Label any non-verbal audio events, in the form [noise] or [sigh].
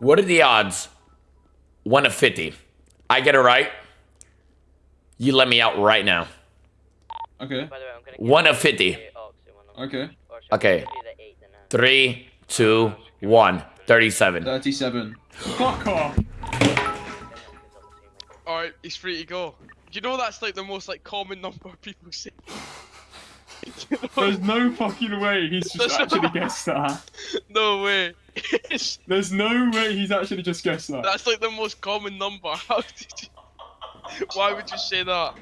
What are the odds? One of 50. I get it right. You let me out right now. Okay. By the way, I'm gonna give One of 50. the ox in one of- Okay. or should I Okay. give you the eight then, uh? Three, two, one. 37. 37. Fuck off. Alright, he's free to go. Do you know that's like the most like common number people say? You know? There's no fucking way he's just There's no- actually guessed that. [laughs] no way. [laughs] There's no way he's actually just guessed that. that's like the most common number. [laughs] How did you... Why would you say that?